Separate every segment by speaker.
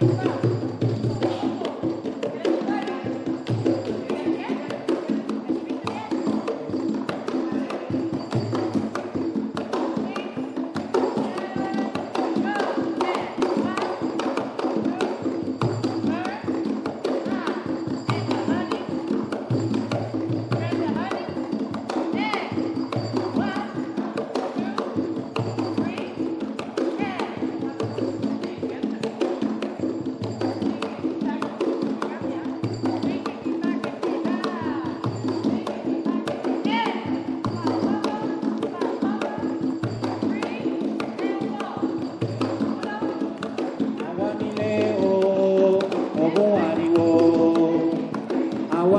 Speaker 1: Thank you.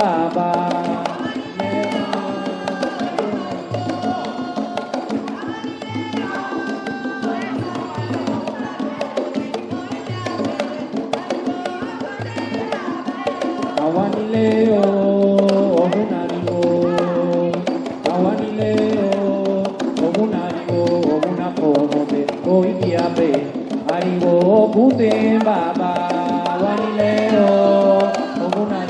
Speaker 1: Baba. Baba, Wanileo, Ogunari.